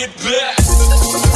it back.